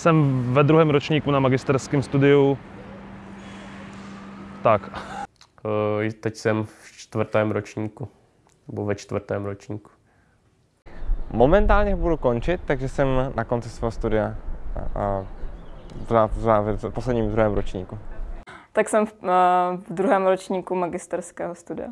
Jsem ve druhém ročníku na magisterském studiu. Tak. Eh, teď jsem v čtvrtém ročníku, nebo ve čtvrtém ročníku. Momentálně budu končit, takže jsem na konci svého studia a, v, v, závěr- v posledním druhém ročníku. Tak jsem v, eh, v druhém ročníku magisterského studia.